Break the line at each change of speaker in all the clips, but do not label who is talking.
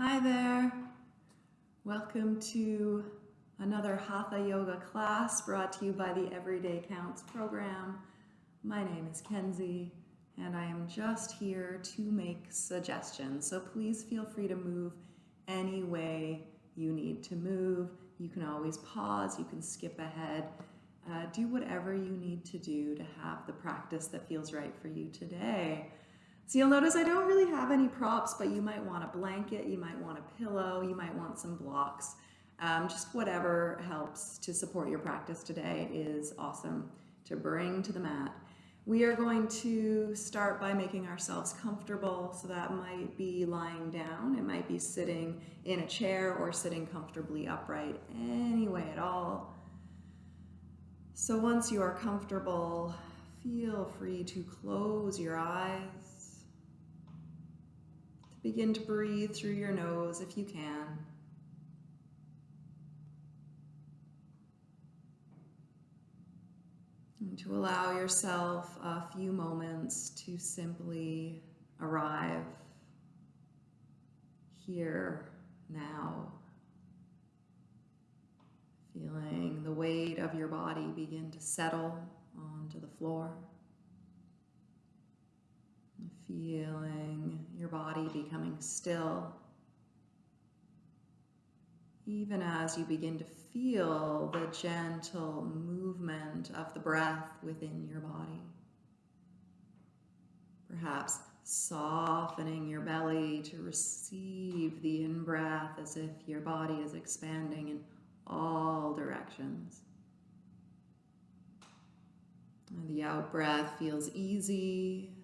Hi there. Welcome to another Hatha Yoga class brought to you by the Everyday Counts program. My name is Kenzie and I am just here to make suggestions. So please feel free to move any way you need to move. You can always pause, you can skip ahead. Uh, do whatever you need to do to have the practice that feels right for you today. So you'll notice I don't really have any props, but you might want a blanket, you might want a pillow, you might want some blocks. Um, just whatever helps to support your practice today is awesome to bring to the mat. We are going to start by making ourselves comfortable. So that might be lying down, it might be sitting in a chair or sitting comfortably upright, any way at all. So once you are comfortable, feel free to close your eyes Begin to breathe through your nose if you can. And to allow yourself a few moments to simply arrive here now. Feeling the weight of your body begin to settle onto the floor. Feeling your body becoming still. Even as you begin to feel the gentle movement of the breath within your body. Perhaps softening your belly to receive the in-breath as if your body is expanding in all directions. And the out-breath feels easy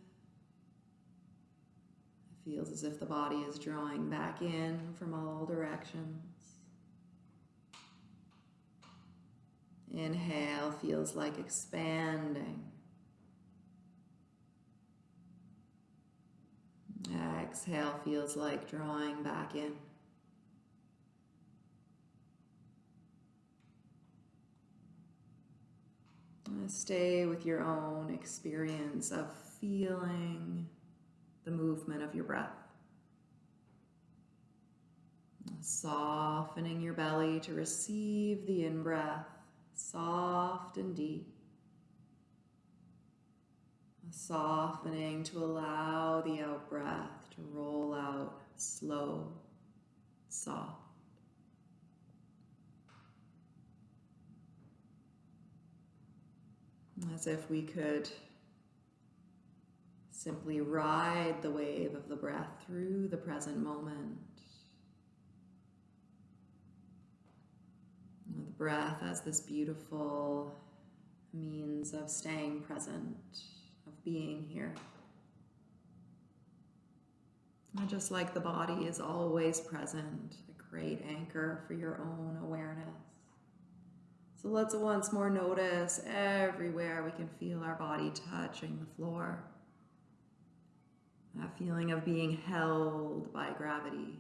Feels as if the body is drawing back in from all directions. Inhale feels like expanding. Exhale feels like drawing back in. Stay with your own experience of feeling the movement of your breath. Softening your belly to receive the in-breath, soft and deep. Softening to allow the out-breath to roll out slow, soft. As if we could Simply ride the wave of the breath through the present moment. The breath as this beautiful means of staying present, of being here. And just like the body is always present, a great anchor for your own awareness. So let's once more notice everywhere we can feel our body touching the floor. That feeling of being held by gravity.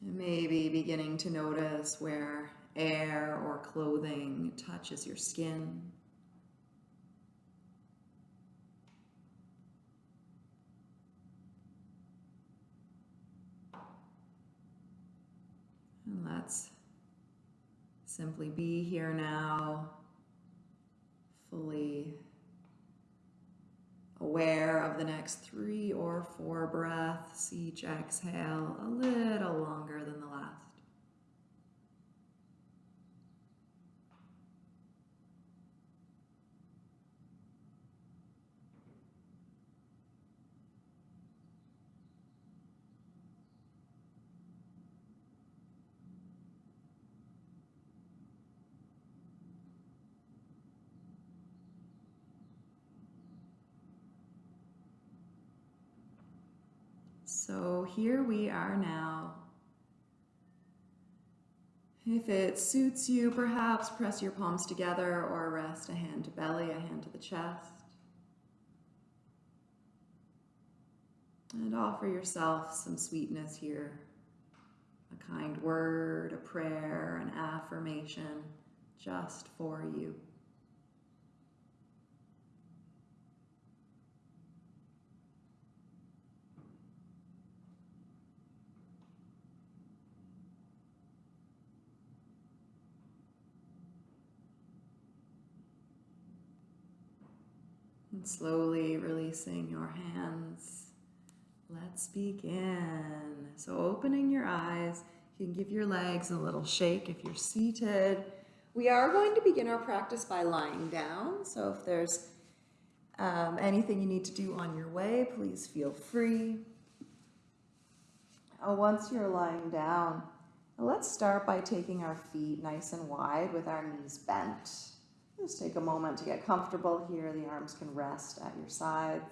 And maybe beginning to notice where air or clothing touches your skin. And let's simply be here now fully aware of the next three or four breaths, each exhale a little longer than the last. So here we are now. If it suits you, perhaps press your palms together or rest a hand to belly, a hand to the chest. And offer yourself some sweetness here. A kind word, a prayer, an affirmation just for you. – And slowly releasing your hands. Let's begin. So, opening your eyes, you can give your legs a little shake if you're seated. We are going to begin our practice by lying down. So, if there's um, anything you need to do on your way, please feel free. Uh, once you're lying down, let's start by taking our feet nice and wide with our knees bent. Just take a moment to get comfortable here. The arms can rest at your sides.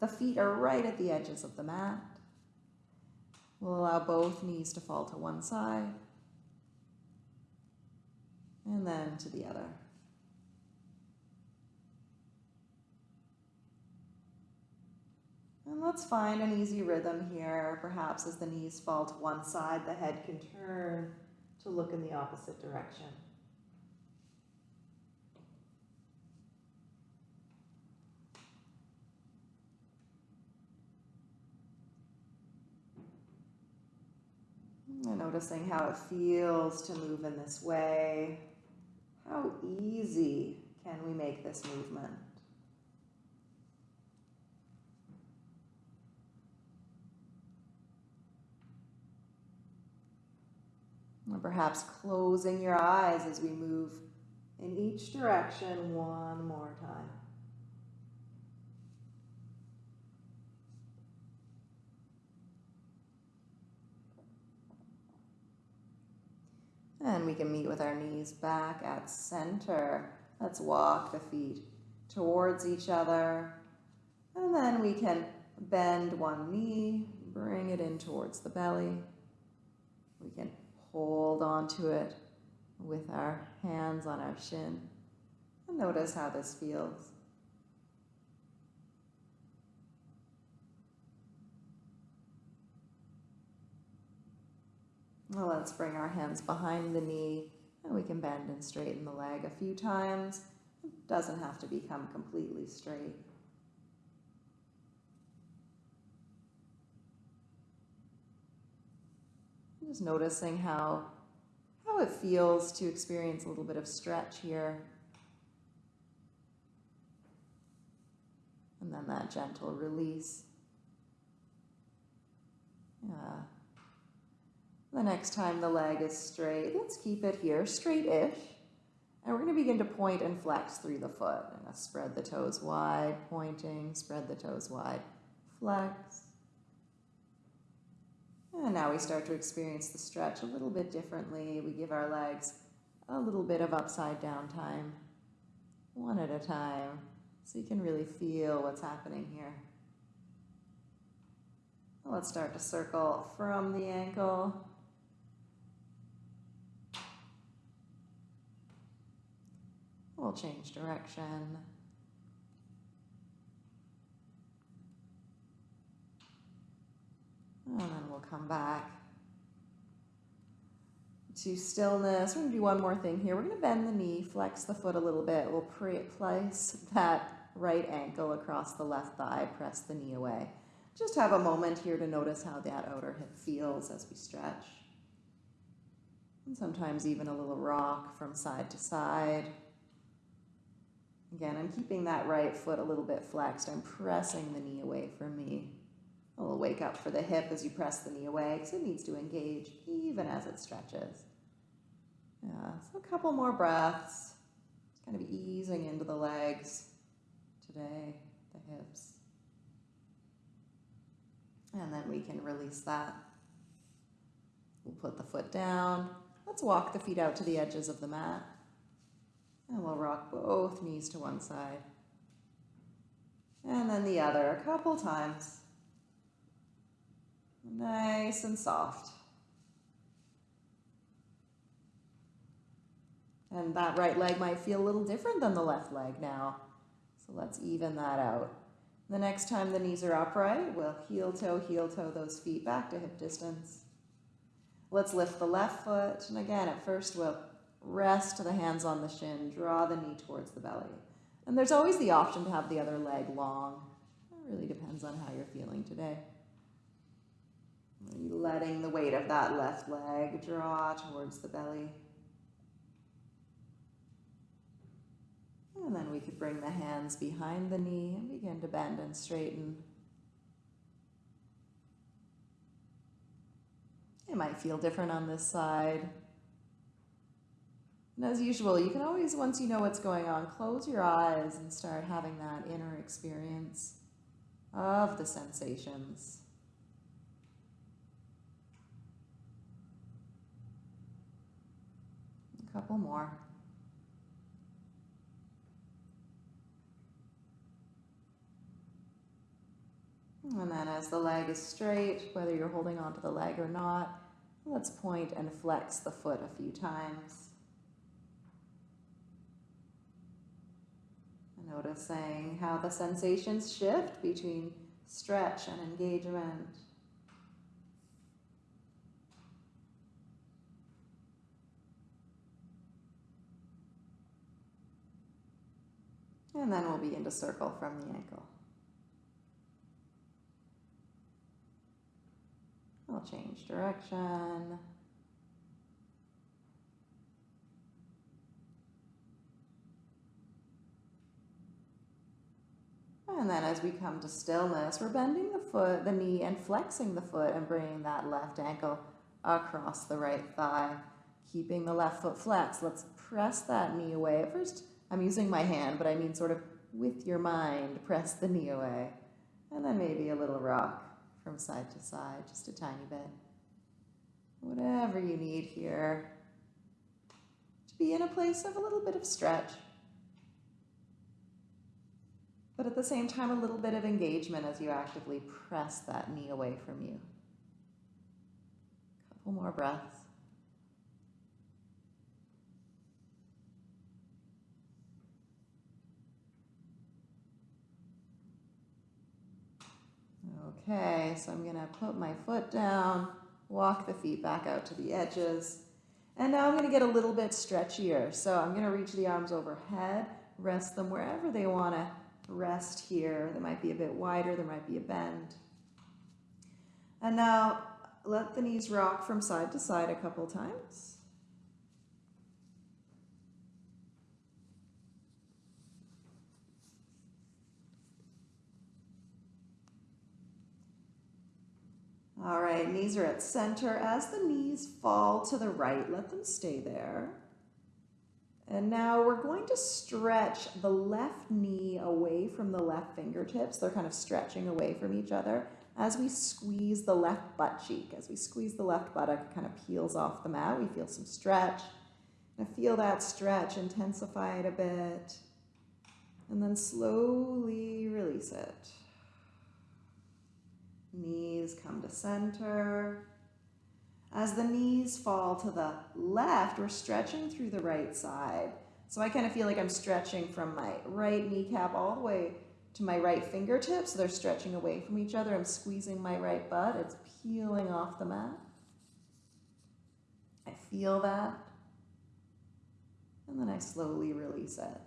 The feet are right at the edges of the mat. We'll allow both knees to fall to one side and then to the other. And let's find an easy rhythm here. Perhaps as the knees fall to one side, the head can turn to look in the opposite direction. Noticing how it feels to move in this way. How easy can we make this movement? Or perhaps closing your eyes as we move in each direction one more time. And we can meet with our knees back at center. Let's walk the feet towards each other. And then we can bend one knee, bring it in towards the belly. We can hold onto it with our hands on our shin. And notice how this feels. Well, let's bring our hands behind the knee and we can bend and straighten the leg a few times. It doesn't have to become completely straight. Just noticing how, how it feels to experience a little bit of stretch here. And then that gentle release. Yeah. The next time the leg is straight, let's keep it here, straight-ish. And we're going to begin to point and flex through the foot. And spread the toes wide, pointing, spread the toes wide, flex. And now we start to experience the stretch a little bit differently. We give our legs a little bit of upside down time, one at a time, so you can really feel what's happening here. Let's start to circle from the ankle We'll change direction. And then we'll come back to stillness. We're going to do one more thing here. We're going to bend the knee, flex the foot a little bit. We'll place that right ankle across the left thigh, press the knee away. Just have a moment here to notice how that outer hip feels as we stretch. And sometimes even a little rock from side to side. Again, I'm keeping that right foot a little bit flexed. I'm pressing the knee away from me. A little wake up for the hip as you press the knee away because it needs to engage even as it stretches. Yeah, so a couple more breaths. Just kind of easing into the legs today, the hips. And then we can release that. We'll put the foot down. Let's walk the feet out to the edges of the mat. And we'll rock both knees to one side. And then the other a couple times. Nice and soft. And that right leg might feel a little different than the left leg now. So let's even that out. The next time the knees are upright, we'll heel toe, heel toe those feet back to hip distance. Let's lift the left foot. And again, at first we'll Rest the hands on the shin, draw the knee towards the belly. And there's always the option to have the other leg long. It really depends on how you're feeling today. Letting the weight of that left leg draw towards the belly. And then we could bring the hands behind the knee and begin to bend and straighten. It might feel different on this side. And as usual, you can always, once you know what's going on, close your eyes and start having that inner experience of the sensations. A couple more. And then as the leg is straight, whether you're holding onto the leg or not, let's point and flex the foot a few times. Noticing how the sensations shift between stretch and engagement. And then we'll begin to circle from the ankle. I'll change direction. And then as we come to stillness, we're bending the foot, the knee, and flexing the foot and bringing that left ankle across the right thigh. Keeping the left foot flexed. Let's press that knee away. At first, I'm using my hand, but I mean sort of with your mind, press the knee away. And then maybe a little rock from side to side, just a tiny bit. Whatever you need here to be in a place of a little bit of stretch but at the same time, a little bit of engagement as you actively press that knee away from you. A Couple more breaths. Okay, so I'm going to put my foot down, walk the feet back out to the edges. And now I'm going to get a little bit stretchier. So I'm going to reach the arms overhead, rest them wherever they want to rest here. They might be a bit wider, there might be a bend. And now let the knees rock from side to side a couple times. All right, knees are at center. As the knees fall to the right, let them stay there. And now we're going to stretch the left knee away from the left fingertips. They're kind of stretching away from each other as we squeeze the left butt cheek. As we squeeze the left buttock, it kind of peels off the mat. We feel some stretch. And feel that stretch, intensify it a bit. And then slowly release it. Knees come to center. As the knees fall to the left, we're stretching through the right side. So I kind of feel like I'm stretching from my right kneecap all the way to my right fingertips. So they're stretching away from each other. I'm squeezing my right butt. It's peeling off the mat. I feel that. And then I slowly release it.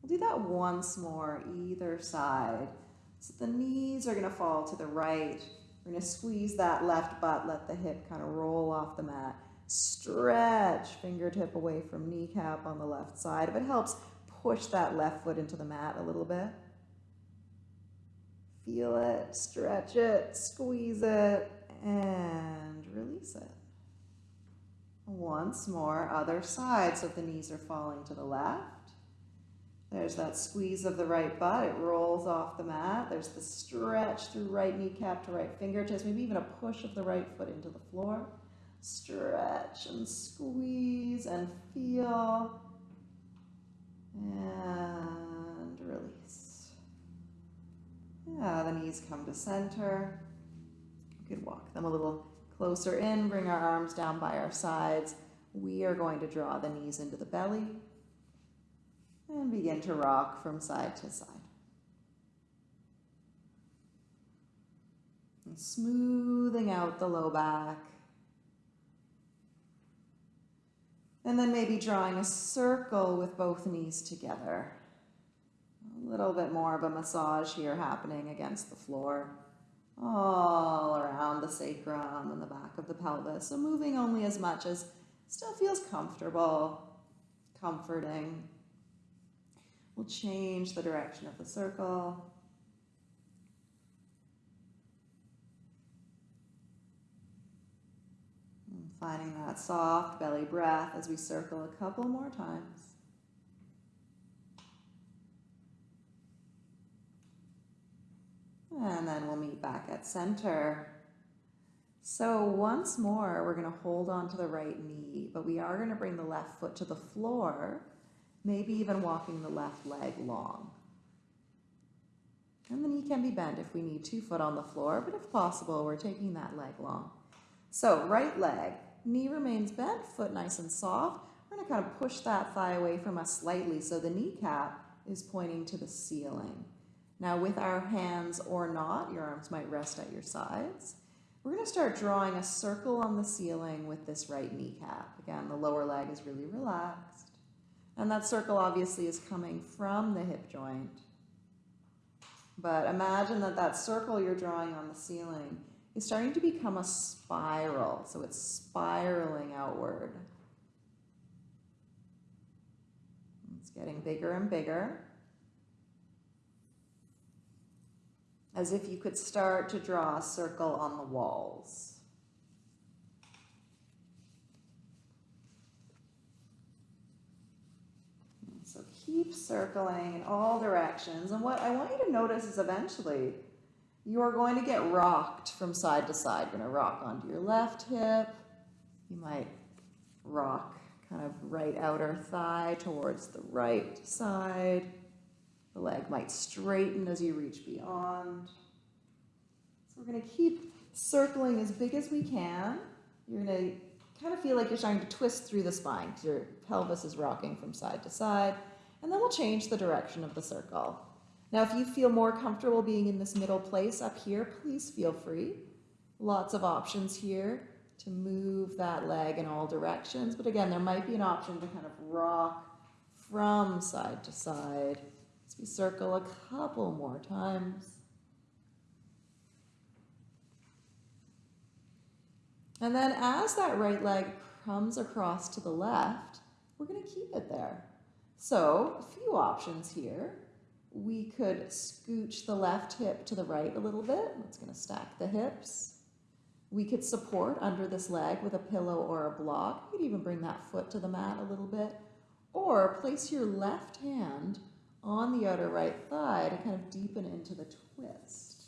We'll do that once more, either side. So the knees are going to fall to the right. We're going to squeeze that left butt, let the hip kind of roll off the mat. Stretch, fingertip away from kneecap on the left side. If it helps, push that left foot into the mat a little bit. Feel it, stretch it, squeeze it, and release it. Once more, other side, so the knees are falling to the left. There's that squeeze of the right butt. It rolls off the mat. There's the stretch through right kneecap to right fingertips, maybe even a push of the right foot into the floor. Stretch and squeeze and feel and release. Yeah, the knees come to center. We could walk them a little closer in, bring our arms down by our sides. We are going to draw the knees into the belly and begin to rock from side to side. And smoothing out the low back. And then maybe drawing a circle with both knees together. A little bit more of a massage here happening against the floor. All around the sacrum and the back of the pelvis. So moving only as much as still feels comfortable, comforting. We'll change the direction of the circle. And finding that soft belly breath as we circle a couple more times. And then we'll meet back at center. So once more, we're going to hold on to the right knee, but we are going to bring the left foot to the floor, maybe even walking the left leg long. And the knee can be bent if we need two foot on the floor, but if possible, we're taking that leg long. So right leg, knee remains bent, foot nice and soft. We're to kind of push that thigh away from us slightly so the kneecap is pointing to the ceiling. Now with our hands or not, your arms might rest at your sides. We're going to start drawing a circle on the ceiling with this right kneecap. Again, the lower leg is really relaxed. And that circle obviously is coming from the hip joint. But imagine that that circle you're drawing on the ceiling is starting to become a spiral. So it's spiraling outward. It's getting bigger and bigger. as if you could start to draw a circle on the walls. So keep circling in all directions. And what I want you to notice is eventually you are going to get rocked from side to side. You're going to rock onto your left hip. You might rock kind of right outer thigh towards the right side. The leg might straighten as you reach beyond. So we're going to keep circling as big as we can. You're going to kind of feel like you're starting to twist through the spine because your pelvis is rocking from side to side. And then we'll change the direction of the circle. Now, if you feel more comfortable being in this middle place up here, please feel free. Lots of options here to move that leg in all directions. But again, there might be an option to kind of rock from side to side as we circle a couple more times. And then as that right leg comes across to the left, we're going to keep it there. So a few options here. We could scooch the left hip to the right a little bit. That's going to stack the hips. We could support under this leg with a pillow or a block. You could even bring that foot to the mat a little bit. Or place your left hand on the outer right thigh to kind of deepen into the twist.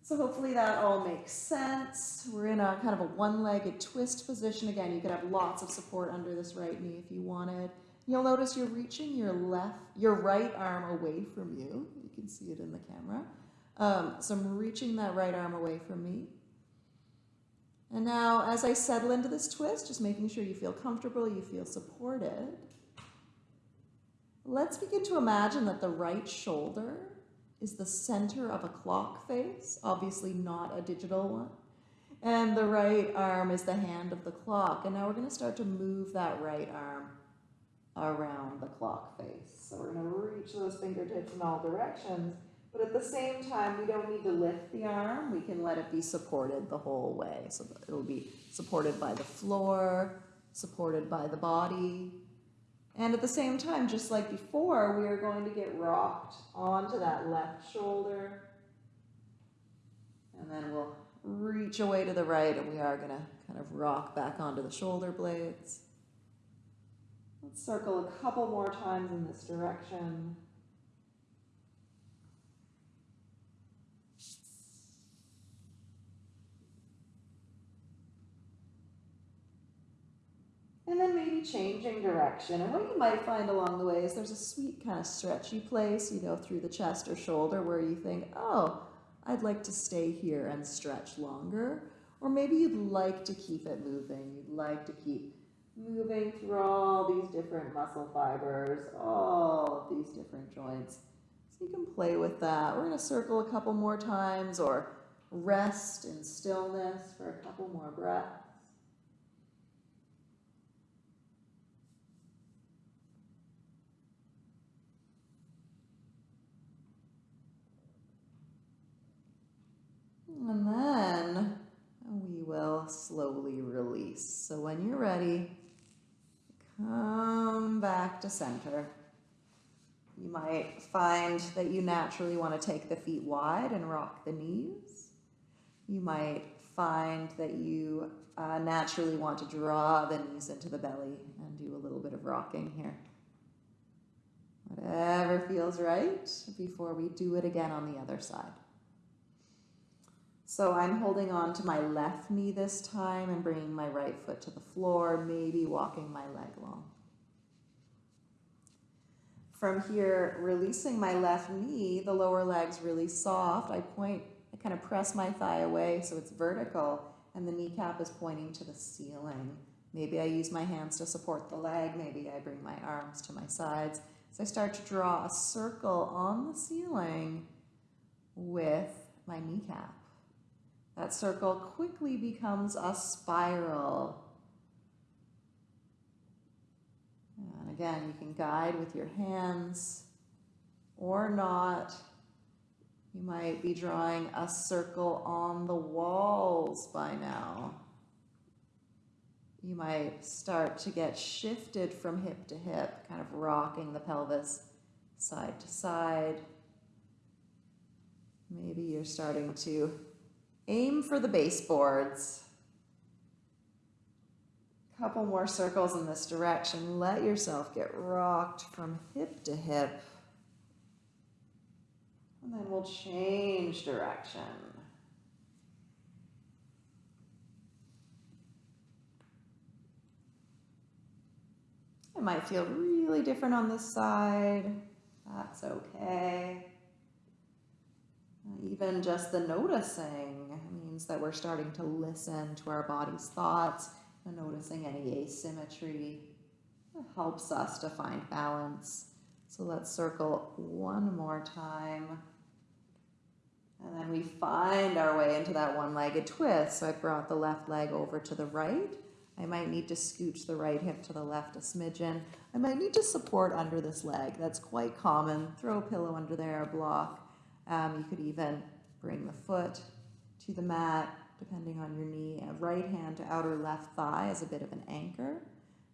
So hopefully that all makes sense. We're in a kind of a one-legged twist position. Again, you could have lots of support under this right knee if you wanted. You'll notice you're reaching your left, your right arm away from you. You can see it in the camera. Um, so I'm reaching that right arm away from me. And now as I settle into this twist, just making sure you feel comfortable, you feel supported. Let's begin to imagine that the right shoulder is the center of a clock face, obviously not a digital one. And the right arm is the hand of the clock. And now we're going to start to move that right arm around the clock face. So we're going to reach those fingertips in all directions. But at the same time, we don't need to lift the arm. We can let it be supported the whole way. So it'll be supported by the floor, supported by the body, and at the same time, just like before, we are going to get rocked onto that left shoulder. And then we'll reach away to the right and we are going to kind of rock back onto the shoulder blades. Let's circle a couple more times in this direction. And then maybe changing direction. And what you might find along the way is there's a sweet kind of stretchy place, you know, through the chest or shoulder where you think, oh, I'd like to stay here and stretch longer. Or maybe you'd like to keep it moving. You'd like to keep moving through all these different muscle fibers, all of these different joints. So you can play with that. We're going to circle a couple more times or rest in stillness for a couple more breaths. And then we will slowly release. So when you're ready, come back to center. You might find that you naturally want to take the feet wide and rock the knees. You might find that you uh, naturally want to draw the knees into the belly and do a little bit of rocking here. Whatever feels right before we do it again on the other side. So I'm holding on to my left knee this time and bringing my right foot to the floor, maybe walking my leg long. From here, releasing my left knee, the lower leg's really soft. I point, I kind of press my thigh away so it's vertical and the kneecap is pointing to the ceiling. Maybe I use my hands to support the leg. Maybe I bring my arms to my sides. So I start to draw a circle on the ceiling with my kneecap. That circle quickly becomes a spiral. And again, you can guide with your hands or not. You might be drawing a circle on the walls by now. You might start to get shifted from hip to hip, kind of rocking the pelvis side to side. Maybe you're starting to aim for the baseboards. Couple more circles in this direction. Let yourself get rocked from hip to hip. And then we'll change direction. It might feel really different on this side. That's okay. Even just the noticing means that we're starting to listen to our body's thoughts and noticing any asymmetry. Helps us to find balance. So let's circle one more time. And then we find our way into that one-legged twist. So I brought the left leg over to the right. I might need to scooch the right hip to the left a smidgen. I might need to support under this leg. That's quite common. Throw a pillow under there, a block. Um, you could even bring the foot to the mat, depending on your knee. Right hand to outer left thigh as a bit of an anchor.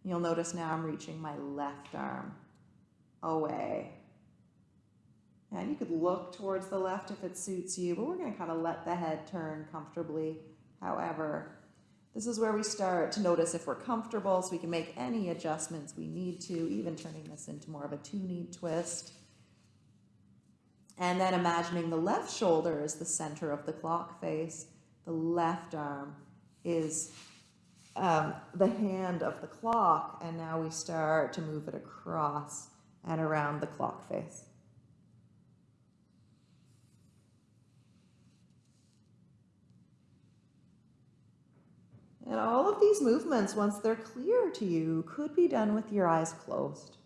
You'll notice now I'm reaching my left arm away. And you could look towards the left if it suits you, but we're going to kind of let the head turn comfortably. However, this is where we start to notice if we're comfortable so we can make any adjustments we need to, even turning this into more of a two-knee twist. And then imagining the left shoulder is the center of the clock face. The left arm is um, the hand of the clock. And now we start to move it across and around the clock face. And all of these movements, once they're clear to you, could be done with your eyes closed.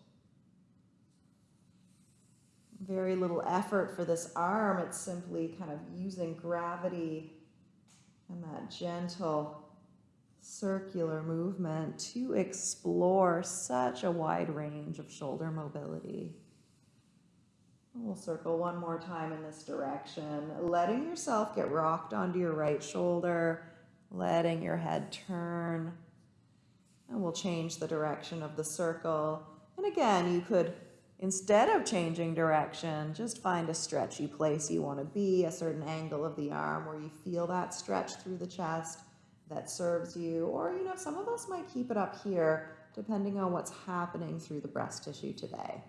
Very little effort for this arm. It's simply kind of using gravity and that gentle circular movement to explore such a wide range of shoulder mobility. We'll circle one more time in this direction, letting yourself get rocked onto your right shoulder, letting your head turn. And we'll change the direction of the circle. And again, you could, instead of changing direction, just find a stretchy place you want to be, a certain angle of the arm where you feel that stretch through the chest that serves you. Or, you know, some of us might keep it up here depending on what's happening through the breast tissue today.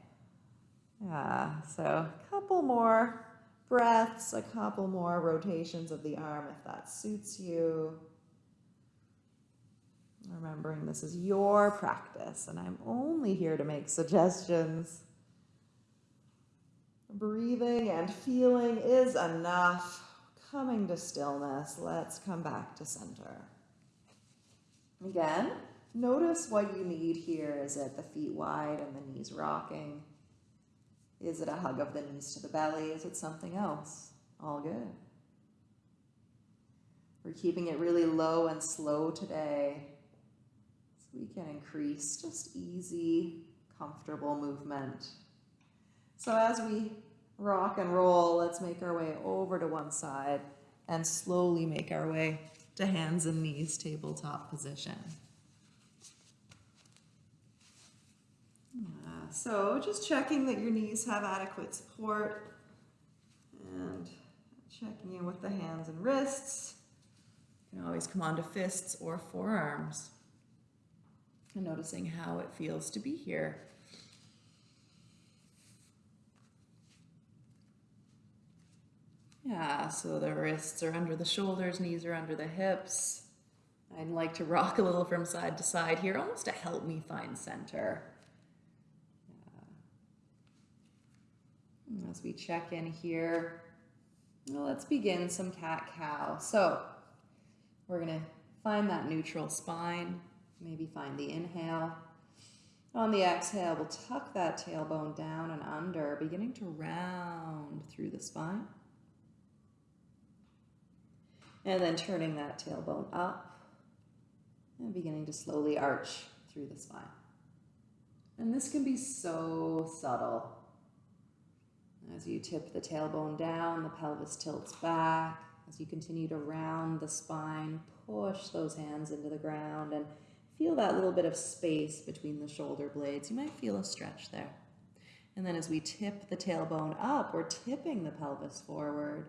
Yeah, so a couple more breaths, a couple more rotations of the arm if that suits you. Remembering this is your practice and I'm only here to make suggestions. Breathing and feeling is enough. Coming to stillness, let's come back to center. Again, notice what you need here. Is it the feet wide and the knees rocking? Is it a hug of the knees to the belly? Is it something else? All good. We're keeping it really low and slow today So we can increase just easy, comfortable movement. So as we rock and roll, let's make our way over to one side and slowly make our way to hands and knees tabletop position. so just checking that your knees have adequate support and checking in with the hands and wrists. You can always come onto fists or forearms. And noticing how it feels to be here. Yeah, so the wrists are under the shoulders, knees are under the hips. I'd like to rock a little from side to side here, almost to help me find center. As we check in here, well, let's begin some cat-cow. So we're to find that neutral spine, maybe find the inhale. On the exhale, we'll tuck that tailbone down and under, beginning to round through the spine. And then turning that tailbone up and beginning to slowly arch through the spine. And this can be so subtle. As you tip the tailbone down, the pelvis tilts back. As you continue to round the spine, push those hands into the ground and feel that little bit of space between the shoulder blades. You might feel a stretch there. And then as we tip the tailbone up, we're tipping the pelvis forward.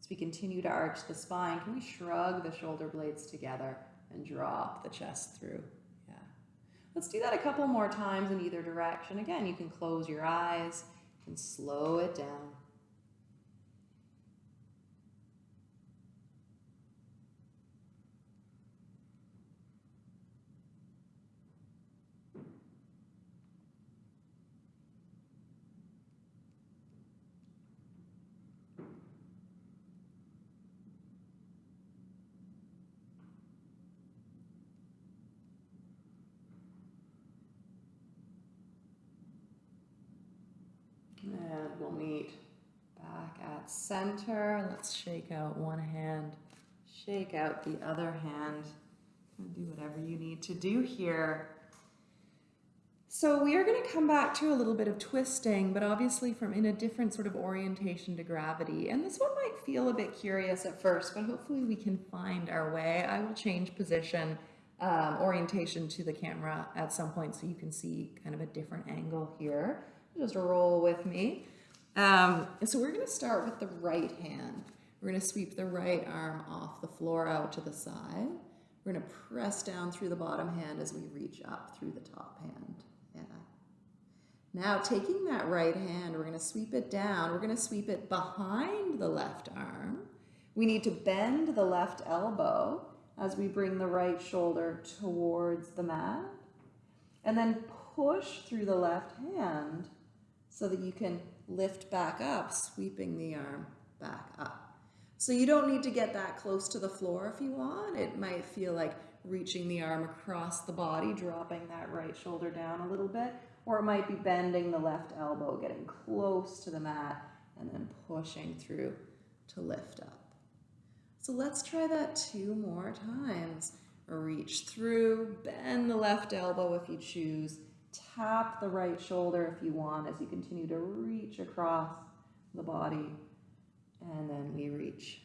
As we continue to arch the spine, can we shrug the shoulder blades together and drop the chest through? Yeah. Let's do that a couple more times in either direction. Again, you can close your eyes and slow it down. Meet back at center. Let's shake out one hand, shake out the other hand, and do whatever you need to do here. So we are going to come back to a little bit of twisting, but obviously from in a different sort of orientation to gravity. And this one might feel a bit curious at first, but hopefully we can find our way. I will change position, um, orientation to the camera at some point so you can see kind of a different angle here just roll with me. Um, so we're gonna start with the right hand. We're gonna sweep the right arm off the floor out to the side. We're gonna press down through the bottom hand as we reach up through the top hand. Yeah. Now taking that right hand, we're gonna sweep it down. We're gonna sweep it behind the left arm. We need to bend the left elbow as we bring the right shoulder towards the mat. And then push through the left hand so that you can lift back up, sweeping the arm back up. So you don't need to get that close to the floor if you want. It might feel like reaching the arm across the body, dropping that right shoulder down a little bit, or it might be bending the left elbow, getting close to the mat, and then pushing through to lift up. So let's try that two more times. Reach through, bend the left elbow if you choose, Tap the right shoulder if you want as you continue to reach across the body. And then we reach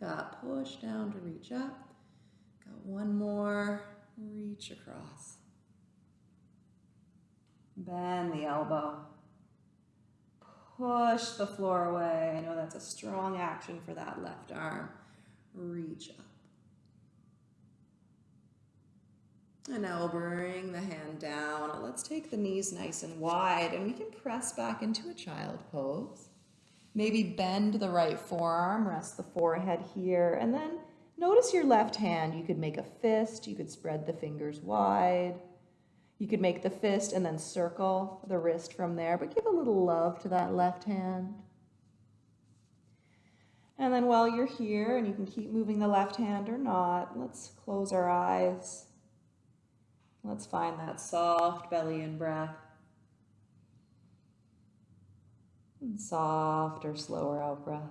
back up, push down to reach up. Got one more, reach across. Bend the elbow. Push the floor away. I know that's a strong action for that left arm. Reach up. And now we'll bring the hand down. Let's take the knees nice and wide and we can press back into a child pose. Maybe bend the right forearm, rest the forehead here, and then notice your left hand. You could make a fist, you could spread the fingers wide. You could make the fist and then circle the wrist from there, but give a little love to that left hand. And then while you're here, and you can keep moving the left hand or not, let's close our eyes Let's find that soft belly in breath. And softer, slower out breath.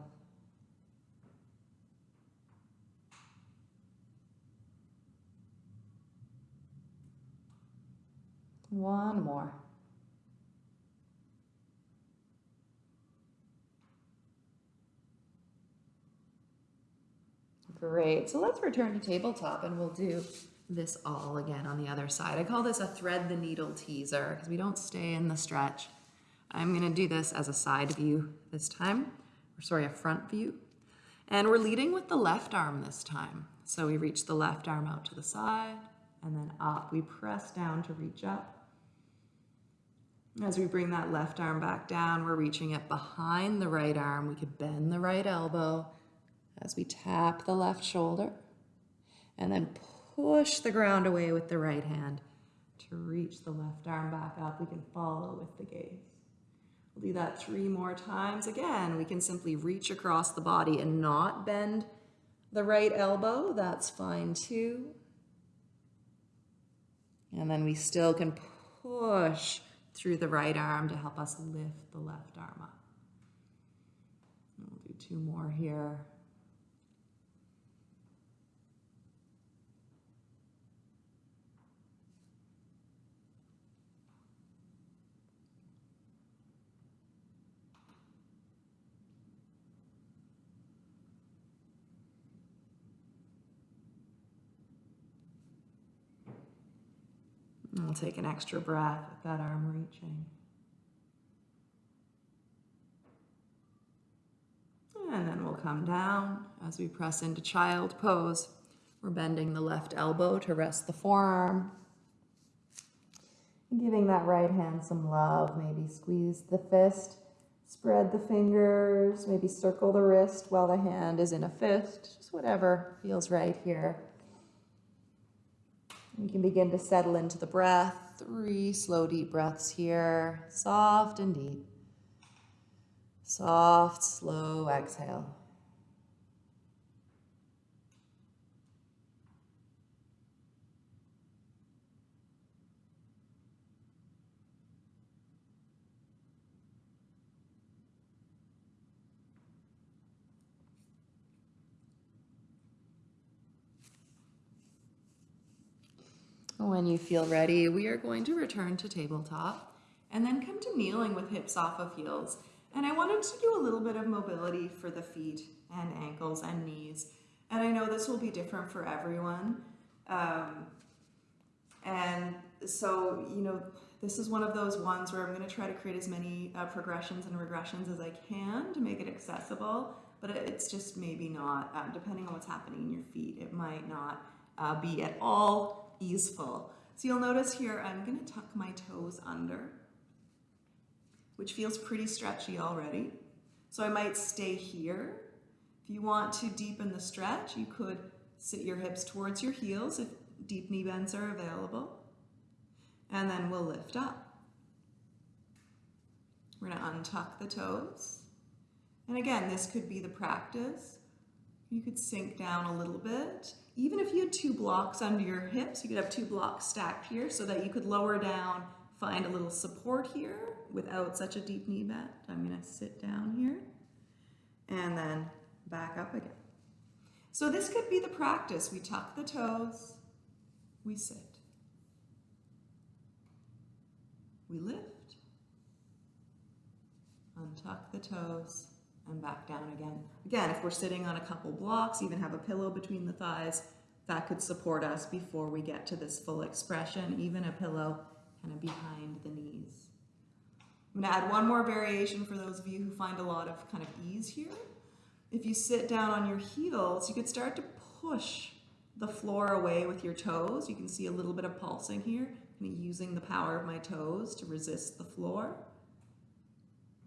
One more. Great. So let's return to tabletop and we'll do this all again on the other side. I call this a thread the needle teaser because we don't stay in the stretch. I'm gonna do this as a side view this time, or sorry, a front view. And we're leading with the left arm this time. So we reach the left arm out to the side and then up. We press down to reach up. As we bring that left arm back down, we're reaching it behind the right arm. We could bend the right elbow as we tap the left shoulder and then push the ground away with the right hand to reach the left arm back up. We can follow with the gaze. We'll do that three more times. Again, we can simply reach across the body and not bend the right elbow. That's fine too. And then we still can push through the right arm to help us lift the left arm up. We'll do two more here. We'll take an extra breath with that arm reaching. And then we'll come down as we press into child pose. We're bending the left elbow to rest the forearm. And giving that right hand some love. Maybe squeeze the fist, spread the fingers, maybe circle the wrist while the hand is in a fist. Just whatever feels right here. We can begin to settle into the breath. Three slow, deep breaths here. Soft and deep. Soft, slow exhale. When you feel ready, we are going to return to tabletop and then come to kneeling with hips off of heels. And I wanted to do a little bit of mobility for the feet and ankles and knees. And I know this will be different for everyone. Um, and so, you know, this is one of those ones where I'm going to try to create as many uh, progressions and regressions as I can to make it accessible, but it's just maybe not, uh, depending on what's happening in your feet, it might not uh, be at all easeful. So you'll notice here I'm going to tuck my toes under, which feels pretty stretchy already. So I might stay here. If you want to deepen the stretch, you could sit your hips towards your heels if deep knee bends are available. And then we'll lift up. We're going to untuck the toes. And again, this could be the practice. You could sink down a little bit even if you had two blocks under your hips, you could have two blocks stacked here so that you could lower down, find a little support here without such a deep knee bend. I'm gonna sit down here and then back up again. So this could be the practice. We tuck the toes, we sit. We lift, untuck the toes, and back down again. Again, if we're sitting on a couple blocks, even have a pillow between the thighs, that could support us before we get to this full expression, even a pillow kind of behind the knees. I'm gonna add one more variation for those of you who find a lot of kind of ease here. If you sit down on your heels, you could start to push the floor away with your toes. You can see a little bit of pulsing here, kind of using the power of my toes to resist the floor.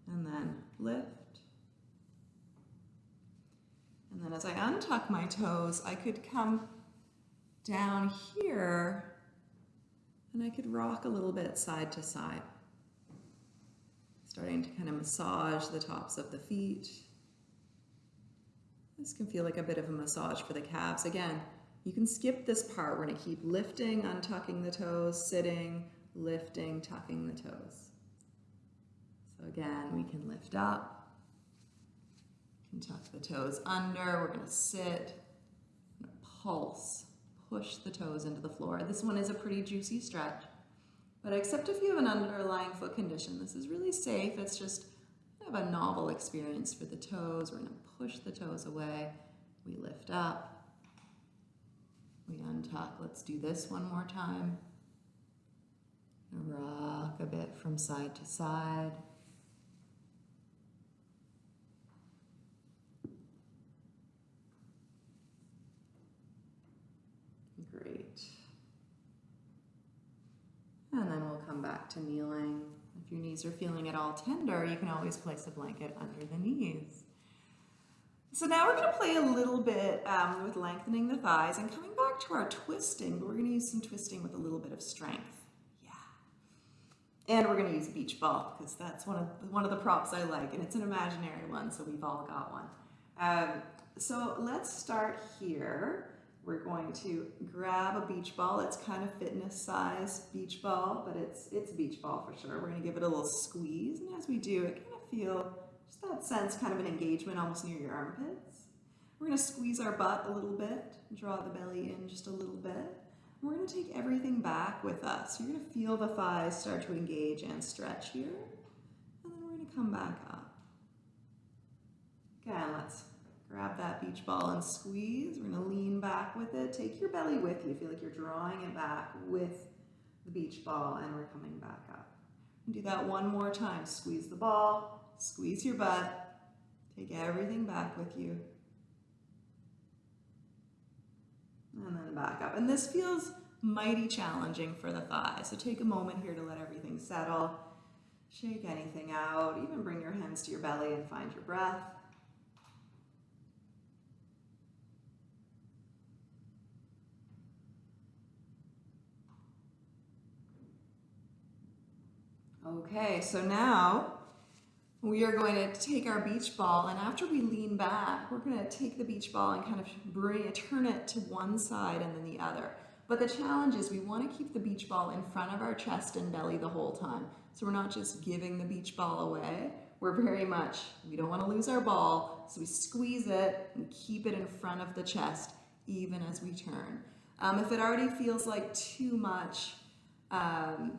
And then lift. And then as I untuck my toes, I could come down here and I could rock a little bit side to side. Starting to kind of massage the tops of the feet. This can feel like a bit of a massage for the calves. Again, you can skip this part. We're gonna keep lifting, untucking the toes, sitting, lifting, tucking the toes. So again, we can lift up, can tuck the toes under. We're going to sit, pulse, push the toes into the floor. This one is a pretty juicy stretch, but except if you have an underlying foot condition, this is really safe. It's just kind of a novel experience for the toes. We're going to push the toes away. We lift up. We untuck. Let's do this one more time. Rock a bit from side to side. Great. And then we'll come back to kneeling. If your knees are feeling at all tender, you can always place a blanket under the knees. So now we're going to play a little bit um, with lengthening the thighs and coming back to our twisting, but we're going to use some twisting with a little bit of strength. Yeah. And we're going to use a beach ball because that's one of, one of the props I like, and it's an imaginary one, so we've all got one. Um, so let's start here. We're going to grab a beach ball. It's kind of fitness size beach ball, but it's, it's beach ball for sure. We're going to give it a little squeeze, and as we do, it kind of feel just that sense kind of an engagement almost near your armpits. We're going to squeeze our butt a little bit, draw the belly in just a little bit. We're going to take everything back with us. You're going to feel the thighs start to engage and stretch here. And then we're going to come back up. Again, let's grab that beach ball and squeeze. We're to lean back with it. Take your belly with you. Feel like you're drawing it back with the beach ball and we're coming back up. And Do that one more time. Squeeze the ball, Squeeze your butt. Take everything back with you. And then back up. And this feels mighty challenging for the thighs. So take a moment here to let everything settle. Shake anything out. Even bring your hands to your belly and find your breath. Okay, so now we are going to take our beach ball and after we lean back, we're going to take the beach ball and kind of bring it, turn it to one side and then the other. But the challenge is we want to keep the beach ball in front of our chest and belly the whole time. So we're not just giving the beach ball away. We're very much, we don't want to lose our ball, so we squeeze it and keep it in front of the chest even as we turn. Um, if it already feels like too much, um,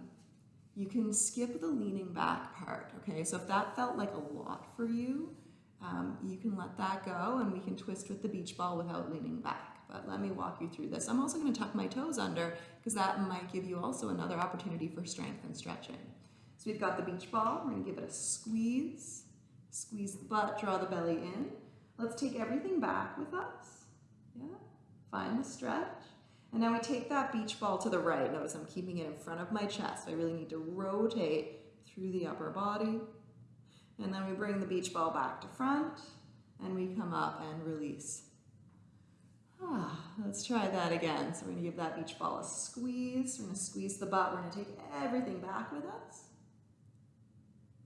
you can skip the leaning back part, okay? So if that felt like a lot for you, um, you can let that go and we can twist with the beach ball without leaning back. But let me walk you through this. I'm also gonna tuck my toes under because that might give you also another opportunity for strength and stretching. So we've got the beach ball, we're gonna give it a squeeze, squeeze the butt, draw the belly in. Let's take everything back with us, yeah? Find the stretch. And now we take that beach ball to the right. Notice I'm keeping it in front of my chest. I really need to rotate through the upper body. And then we bring the beach ball back to front and we come up and release. Ah, let's try that again. So we're gonna give that beach ball a squeeze. We're gonna squeeze the butt. We're gonna take everything back with us.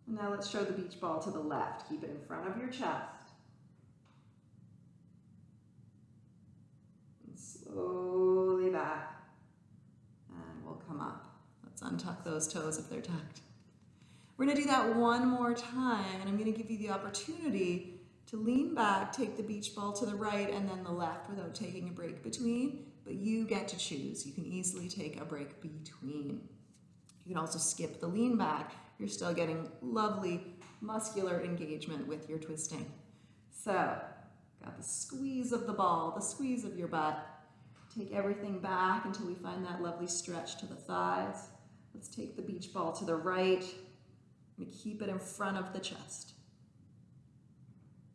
And now let's show the beach ball to the left. Keep it in front of your chest. And slowly back. And we'll come up. Let's untuck those toes if they're tucked. We're gonna do that one more time, and I'm gonna give you the opportunity to lean back, take the beach ball to the right and then the left without taking a break between, but you get to choose. You can easily take a break between. You can also skip the lean back. You're still getting lovely muscular engagement with your twisting. So, got the squeeze of the ball, the squeeze of your butt. Take everything back until we find that lovely stretch to the thighs. Let's take the beach ball to the right. We keep it in front of the chest.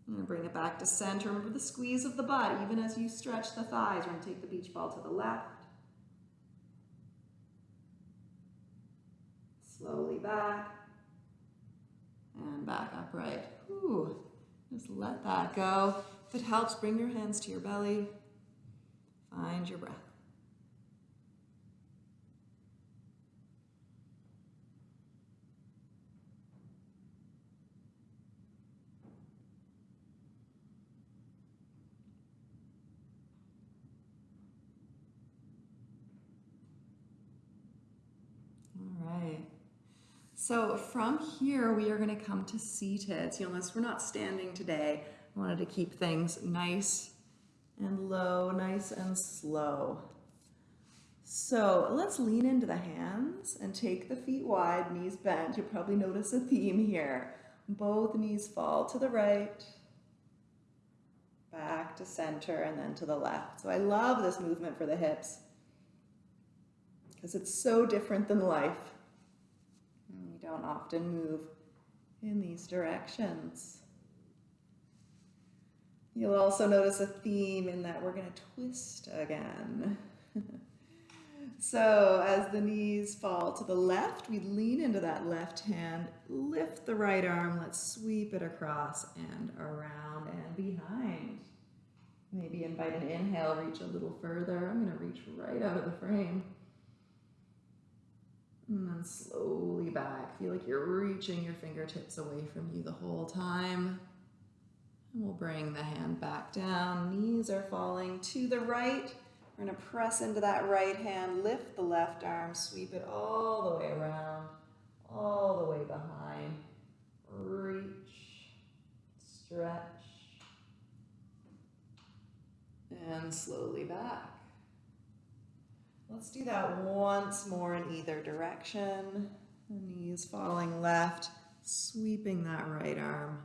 And bring it back to center. Remember the squeeze of the butt, even as you stretch the thighs. We're going to take the beach ball to the left. Slowly back. And back upright. Ooh, just let that go. If it helps, bring your hands to your belly. Find your breath. All right. So from here, we are gonna come to seated. So notice we're not standing today. I wanted to keep things nice and low, nice and slow. So let's lean into the hands and take the feet wide, knees bent. You'll probably notice a theme here. Both knees fall to the right, back to center and then to the left. So I love this movement for the hips because it's so different than life. We don't often move in these directions. You'll also notice a theme in that we're going to twist again. so as the knees fall to the left, we lean into that left hand, lift the right arm, let's sweep it across and around and behind. Maybe invite an inhale, reach a little further. I'm going to reach right out of the frame. And then slowly back. Feel like you're reaching your fingertips away from you the whole time. And we'll bring the hand back down. Knees are falling to the right. We're going to press into that right hand, lift the left arm, sweep it all the way around, all the way behind. Reach, stretch, and slowly back. Let's do that once more in either direction. The knees falling left, sweeping that right arm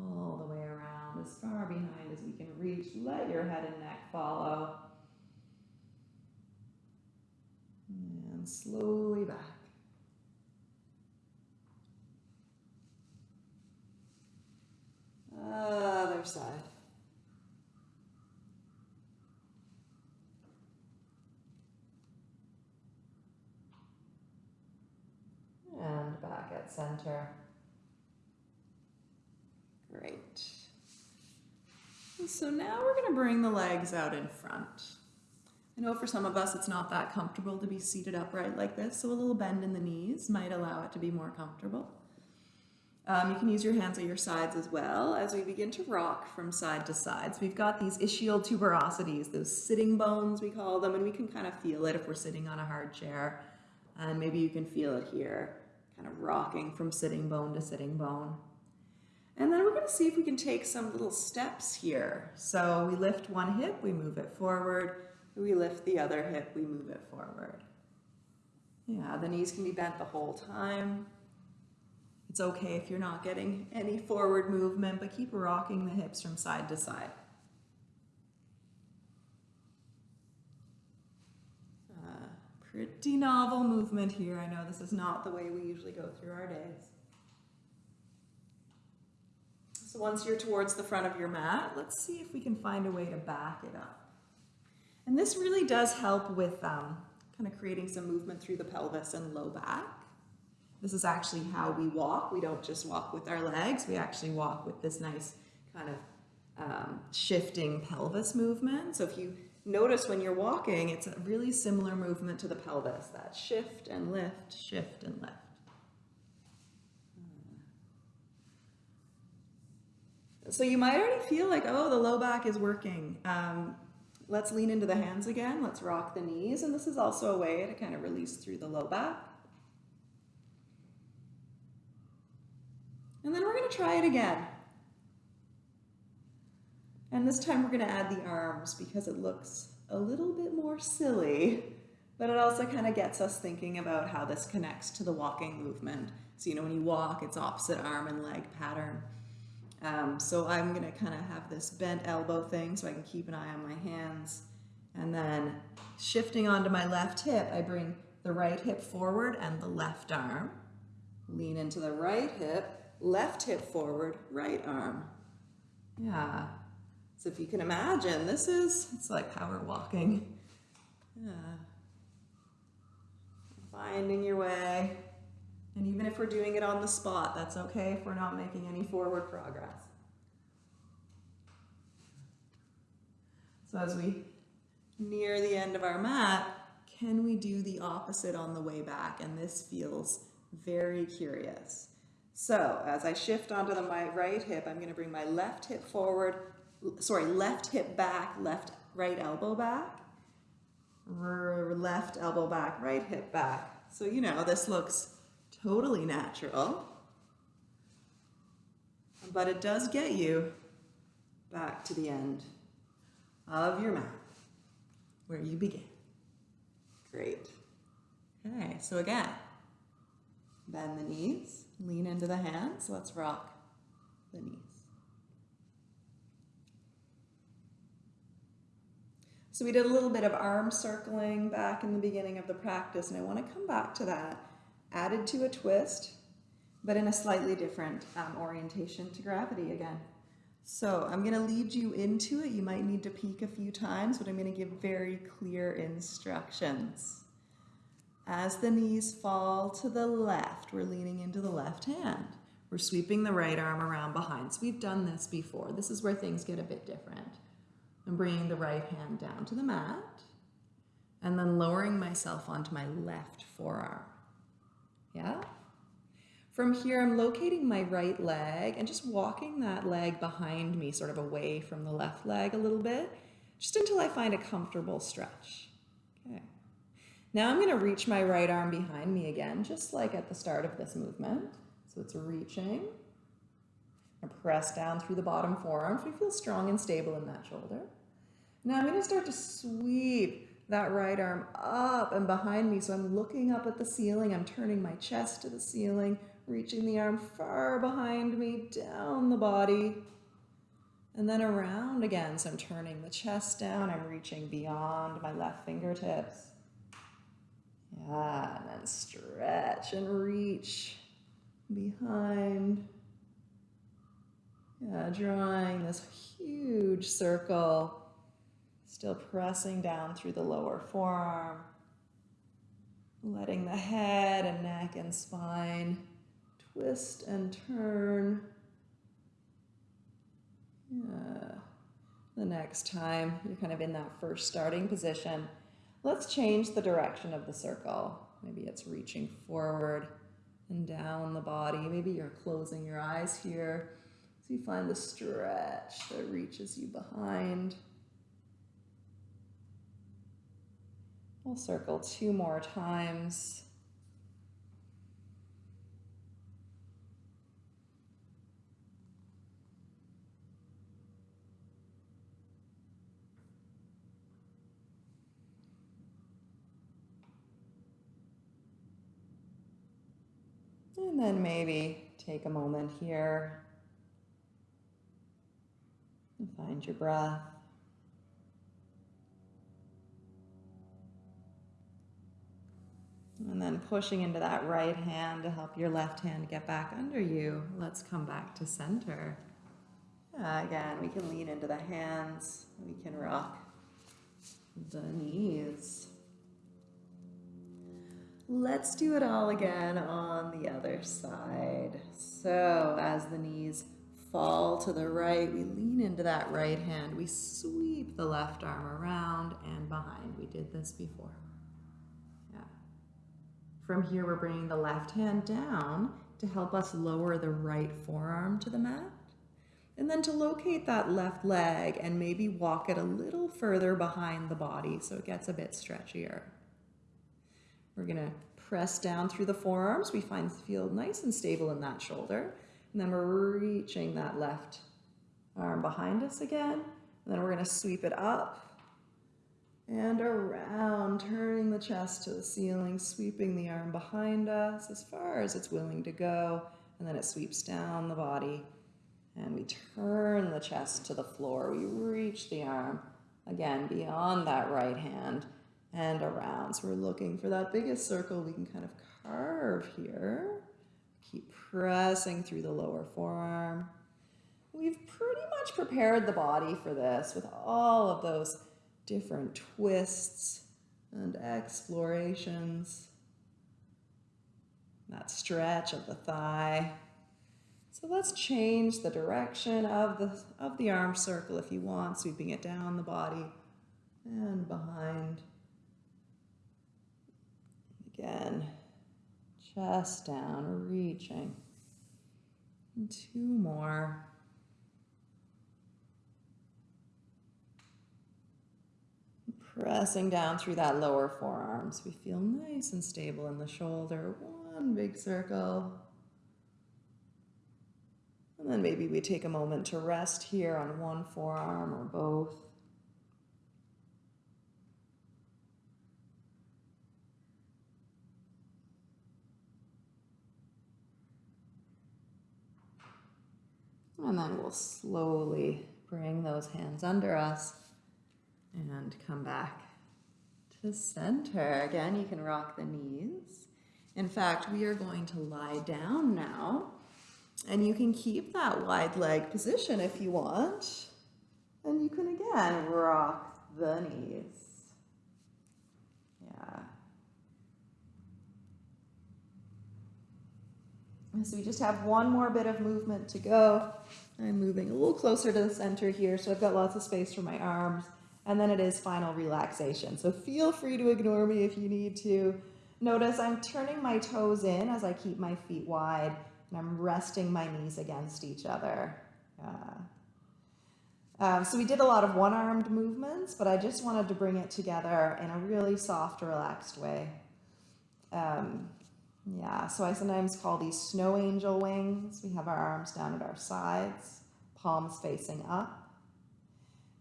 all the way around, as far behind as we can reach. Let your head and neck follow. And slowly back. Other side. And back at center. Great. So now we're going to bring the legs out in front. I know for some of us it's not that comfortable to be seated upright like this, so a little bend in the knees might allow it to be more comfortable. Um, you can use your hands at your sides as well as we begin to rock from side to side. So we've got these ischial tuberosities, those sitting bones we call them, and we can kind of feel it if we're sitting on a hard chair. And maybe you can feel it here, kind of rocking from sitting bone to sitting bone. And then we're going to see if we can take some little steps here. So we lift one hip, we move it forward. We lift the other hip, we move it forward. Yeah, the knees can be bent the whole time. It's okay if you're not getting any forward movement, but keep rocking the hips from side to side. Uh, pretty novel movement here. I know this is not the way we usually go through our days. So once you're towards the front of your mat, let's see if we can find a way to back it up. And this really does help with um, kind of creating some movement through the pelvis and low back. This is actually how we walk. We don't just walk with our legs, we actually walk with this nice kind of um, shifting pelvis movement. So if you notice when you're walking, it's a really similar movement to the pelvis, that shift and lift, shift and lift. So you might already feel like, oh, the low back is working. Um, let's lean into the hands again. Let's rock the knees. And this is also a way to kind of release through the low back. And then we're going to try it again. And this time we're going to add the arms because it looks a little bit more silly, but it also kind of gets us thinking about how this connects to the walking movement. So, you know, when you walk, it's opposite arm and leg pattern. Um, so I'm going to kind of have this bent elbow thing so I can keep an eye on my hands. And then shifting onto my left hip, I bring the right hip forward and the left arm. Lean into the right hip, left hip forward, right arm. Yeah. So if you can imagine, this is, it's like power walking. Yeah. Finding your way. And even if we're doing it on the spot, that's okay if we're not making any forward progress. So as we near the end of our mat, can we do the opposite on the way back? And this feels very curious. So as I shift onto the, my right hip, I'm gonna bring my left hip forward, sorry, left hip back, left, right elbow back, left elbow back, right hip back. So, you know, this looks totally natural, but it does get you back to the end of your mat where you began. Great. Okay, so again, bend the knees, lean into the hands. Let's rock the knees. So we did a little bit of arm circling back in the beginning of the practice, and I want to come back to that, added to a twist, but in a slightly different um, orientation to gravity again. So I'm going to lead you into it. You might need to peek a few times, but I'm going to give very clear instructions. As the knees fall to the left, we're leaning into the left hand. We're sweeping the right arm around behind. So we've done this before. This is where things get a bit different. I'm bringing the right hand down to the mat and then lowering myself onto my left forearm. Yeah? From here, I'm locating my right leg and just walking that leg behind me, sort of away from the left leg a little bit, just until I find a comfortable stretch. Okay. Now I'm gonna reach my right arm behind me again, just like at the start of this movement. So it's reaching. And press down through the bottom forearm so feel strong and stable in that shoulder. Now I'm gonna start to sweep that right arm up and behind me. So I'm looking up at the ceiling. I'm turning my chest to the ceiling, reaching the arm far behind me, down the body, and then around again. So I'm turning the chest down, I'm reaching beyond my left fingertips. Yeah, and then stretch and reach behind. Yeah, drawing this huge circle, still pressing down through the lower forearm, letting the head and neck and spine twist and turn. Yeah. The next time you're kind of in that first starting position, let's change the direction of the circle. Maybe it's reaching forward and down the body. Maybe you're closing your eyes here. So you find the stretch that reaches you behind. I'll circle two more times. And then maybe take a moment here and find your breath. And then pushing into that right hand to help your left hand get back under you. Let's come back to center. Uh, again, we can lean into the hands. We can rock the knees. Let's do it all again on the other side. So as the knees fall to the right, we lean into that right hand. We sweep the left arm around and behind. We did this before. From here, we're bringing the left hand down to help us lower the right forearm to the mat. And then to locate that left leg and maybe walk it a little further behind the body so it gets a bit stretchier. We're gonna press down through the forearms. We find feel nice and stable in that shoulder. And then we're reaching that left arm behind us again. And then we're gonna sweep it up and around, turning the chest to the ceiling, sweeping the arm behind us as far as it's willing to go. And then it sweeps down the body. And we turn the chest to the floor. We reach the arm again beyond that right hand and around. So we're looking for that biggest circle we can kind of carve here. Keep pressing through the lower forearm. We've pretty much prepared the body for this with all of those different twists and explorations. That stretch of the thigh. So let's change the direction of the, of the arm circle if you want, sweeping it down the body and behind. Again, chest down, reaching. And two more. Pressing down through that lower forearms. We feel nice and stable in the shoulder. One big circle. And then maybe we take a moment to rest here on one forearm or both. And then we'll slowly bring those hands under us. And come back to center. Again, you can rock the knees. In fact, we are going to lie down now. And you can keep that wide leg position if you want. And you can again rock the knees. Yeah. So we just have one more bit of movement to go. I'm moving a little closer to the center here, so I've got lots of space for my arms. And then it is final relaxation. So feel free to ignore me if you need to. Notice I'm turning my toes in as I keep my feet wide, and I'm resting my knees against each other. Uh, so we did a lot of one-armed movements, but I just wanted to bring it together in a really soft, relaxed way. Um, yeah, so I sometimes call these snow angel wings. We have our arms down at our sides, palms facing up.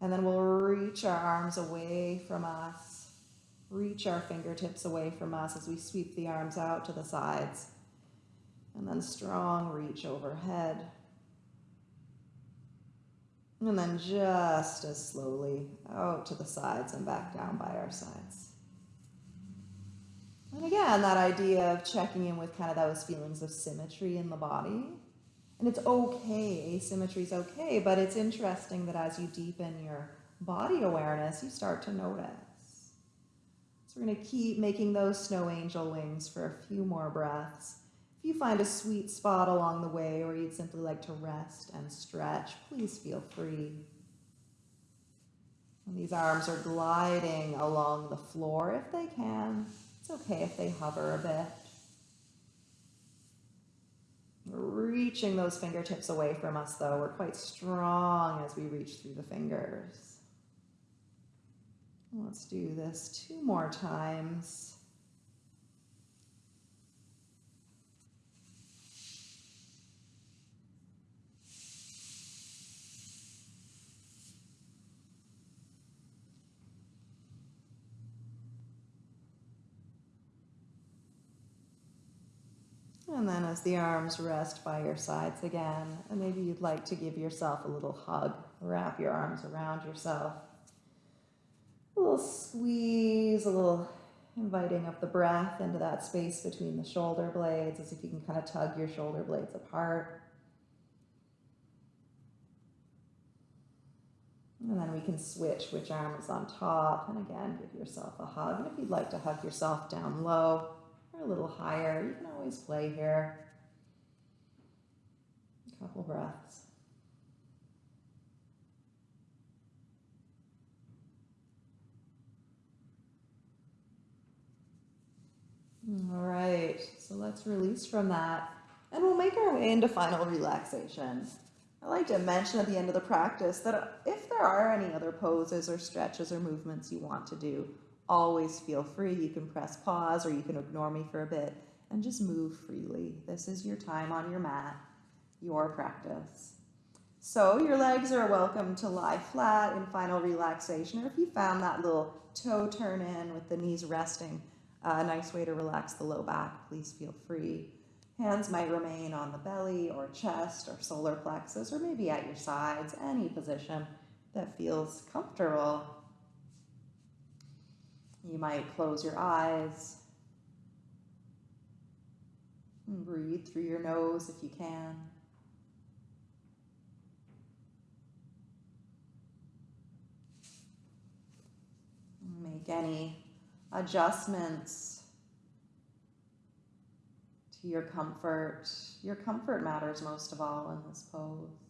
And then we'll reach our arms away from us, reach our fingertips away from us as we sweep the arms out to the sides. And then strong reach overhead. And then just as slowly out to the sides and back down by our sides. And again, that idea of checking in with kind of those feelings of symmetry in the body. And it's okay, asymmetry is okay, but it's interesting that as you deepen your body awareness, you start to notice. So we're going to keep making those snow angel wings for a few more breaths. If you find a sweet spot along the way or you'd simply like to rest and stretch, please feel free. And these arms are gliding along the floor if they can. It's okay if they hover a bit. Reaching those fingertips away from us though. We're quite strong as we reach through the fingers. Let's do this two more times. And then as the arms rest by your sides again, and maybe you'd like to give yourself a little hug, wrap your arms around yourself. A little squeeze, a little inviting of the breath into that space between the shoulder blades, as if you can kind of tug your shoulder blades apart. And then we can switch which arm is on top. And again, give yourself a hug. And if you'd like to hug yourself down low, or a little higher. You can always play here. A couple breaths. All right, so let's release from that and we'll make our way into final relaxation. I like to mention at the end of the practice that if there are any other poses or stretches or movements you want to do, always feel free. You can press pause or you can ignore me for a bit and just move freely. This is your time on your mat, your practice. So your legs are welcome to lie flat in final relaxation, or if you found that little toe turn in with the knees resting, uh, a nice way to relax the low back, please feel free. Hands might remain on the belly or chest or solar plexus, or maybe at your sides, any position that feels comfortable. You might close your eyes and breathe through your nose if you can. Make any adjustments to your comfort. Your comfort matters most of all in this pose.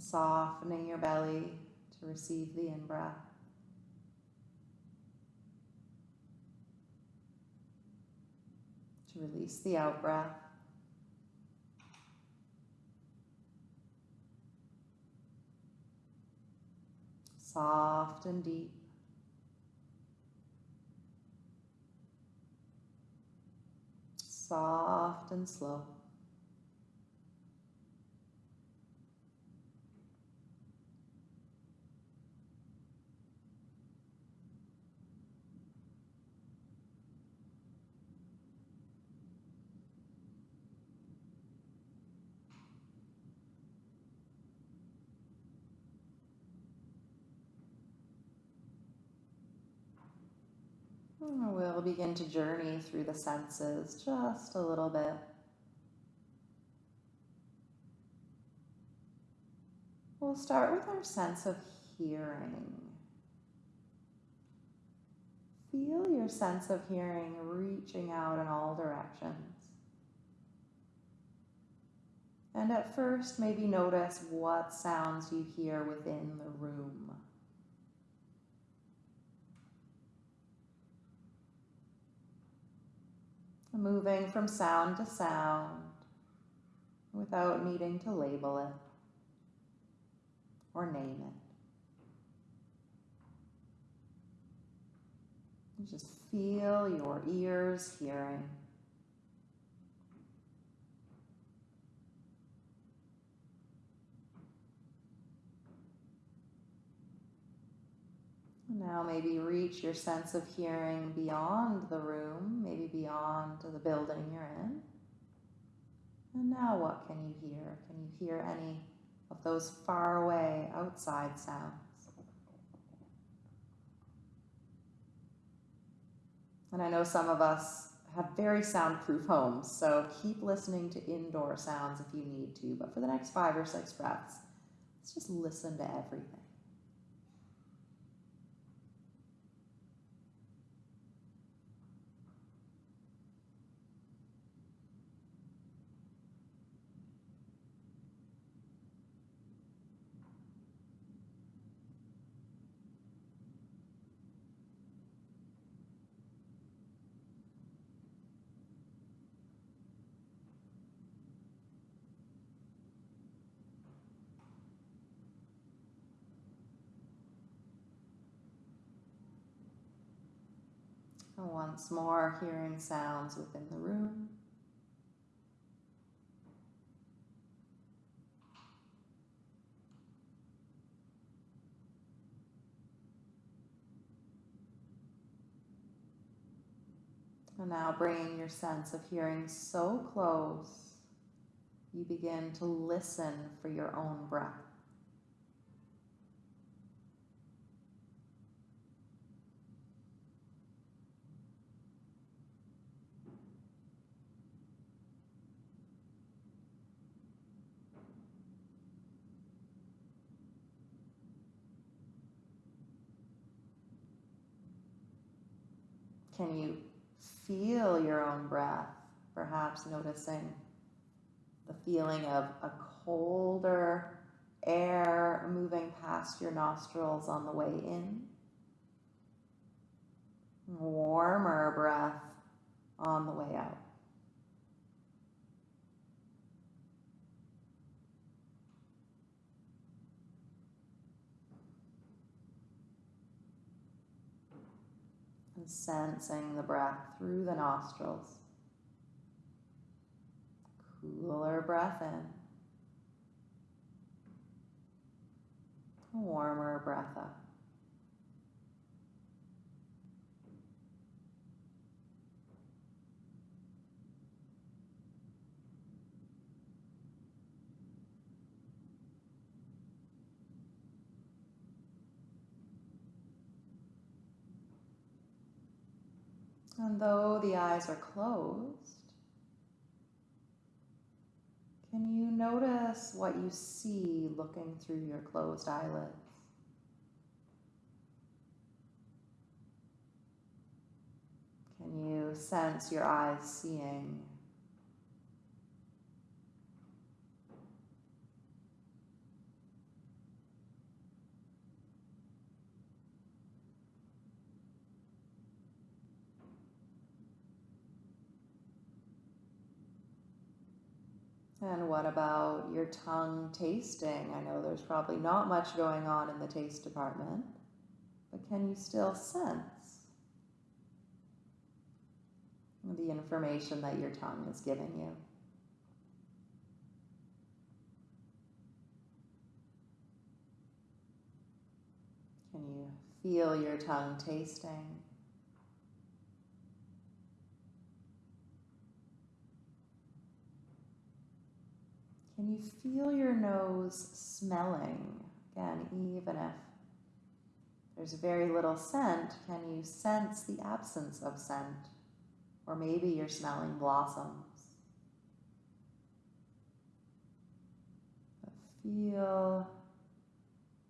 Softening your belly to receive the in-breath. To release the out-breath. Soft and deep. Soft and slow.
Oh, we'll begin to journey through the senses just a little bit. We'll start with our sense of hearing. Feel your sense of hearing reaching out in all directions. And at first, maybe notice what sounds you hear within the room. Moving from sound to sound without needing to label it or name it. just feel your ears hearing. Now maybe reach your sense of hearing beyond the room, maybe beyond the building you're in. And now what can you hear? Can you hear any of those far away outside sounds? And I know some of us have very soundproof homes, so keep listening to indoor sounds if you need to. But for the next five or six breaths, let's just listen to everything. Once more, hearing sounds within the room. And now bringing your sense of hearing so close, you begin to listen for your own breath. Can you feel your own breath? Perhaps noticing the feeling of a colder air moving past your nostrils on the way in. Warmer breath on the way out. Sensing the breath through the nostrils. Cooler breath in. Warmer breath up. And though the eyes are closed, can you notice what you see looking through your closed eyelids? Can you sense your eyes seeing And what about your tongue tasting? I know there's probably not much going on in the taste department, but can you still sense the information that your tongue is giving you? Can you feel your tongue tasting? Can you feel your nose smelling? Again, even if there's very little scent, can you sense the absence of scent? Or maybe you're smelling blossoms. But feel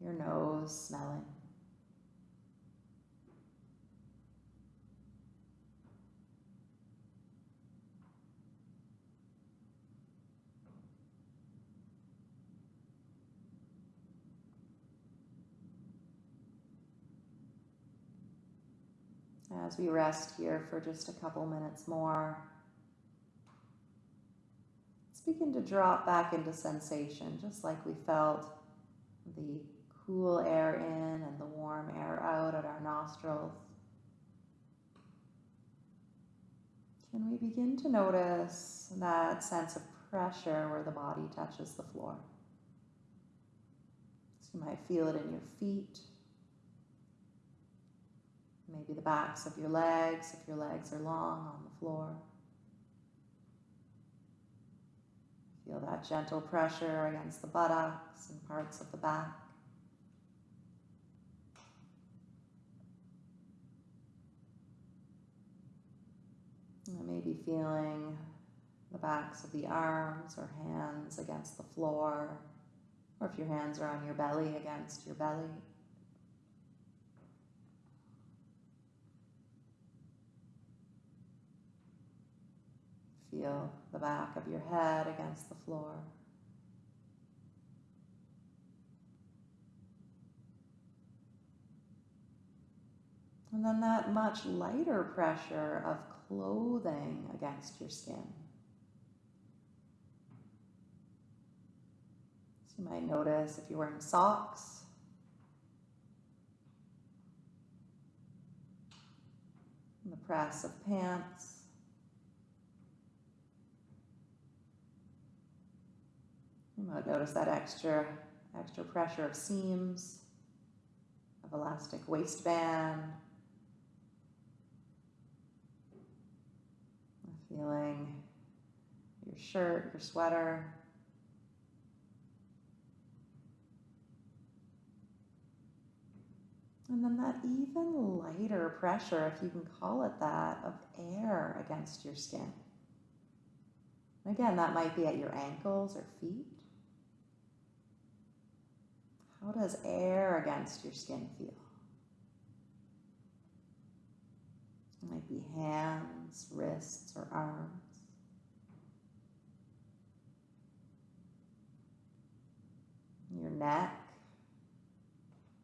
your nose smelling. As we rest here for just a couple minutes more, let's begin to drop back into sensation, just like we felt the cool air in and the warm air out at our nostrils. Can we begin to notice that sense of pressure where the body touches the floor? So you might feel it in your feet, maybe the backs of your legs, if your legs are long on the floor. Feel that gentle pressure against the buttocks and parts of the back. Maybe feeling the backs of the arms or hands against the floor, or if your hands are on your belly, against your belly. Feel the back of your head against the floor. And then that much lighter pressure of clothing against your skin. So you might notice if you're wearing socks, the press of pants. You might notice that extra, extra pressure of seams, of elastic waistband, feeling your shirt, your sweater. And then that even lighter pressure, if you can call it that, of air against your skin. Again, that might be at your ankles or feet. How does air against your skin feel? It might be hands, wrists, or arms. Your neck,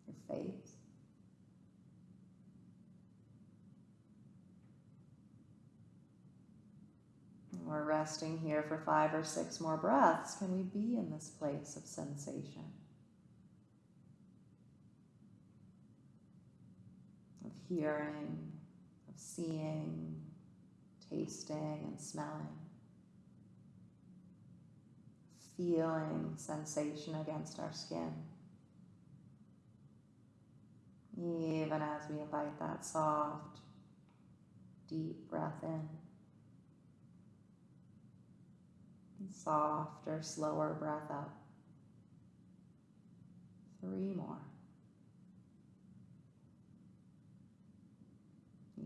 your face. And we're resting here for five or six more breaths. Can we be in this place of sensation? Of hearing, of seeing, tasting, and smelling. Feeling sensation against our skin. Even as we invite that soft, deep breath in. And softer, slower breath up. Three more.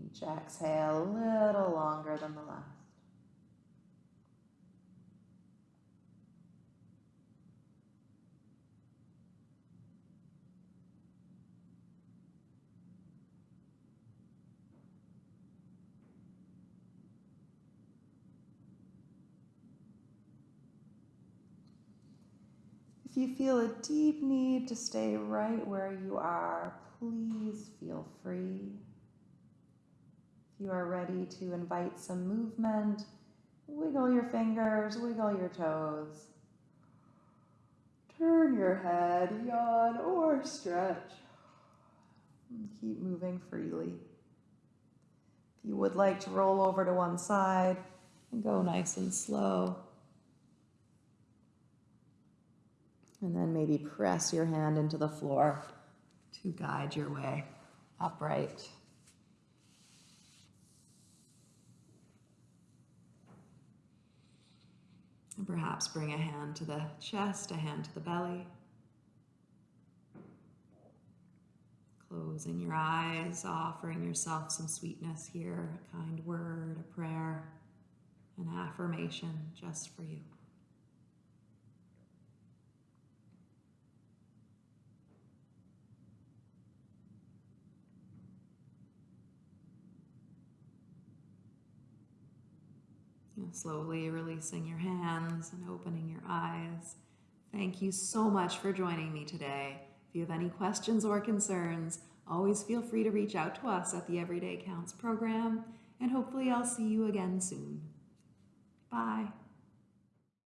Each exhale a little longer than the last. If you feel a deep need to stay right where you are, please feel free. You are ready to invite some movement, wiggle your fingers, wiggle your toes. Turn your head, yawn, or stretch. Keep moving freely. If you would like to roll over to one side and go nice and slow. And then maybe press your hand into the floor to guide your way upright. And perhaps bring a hand to the chest, a hand to the belly.
Closing your eyes, offering yourself some sweetness here, a kind word, a prayer, an affirmation just for you. Slowly releasing your hands and opening your eyes. Thank you so much for joining me today. If you have any questions or concerns, always feel free to reach out to us at the Everyday Counts program, and hopefully, I'll see you again soon. Bye.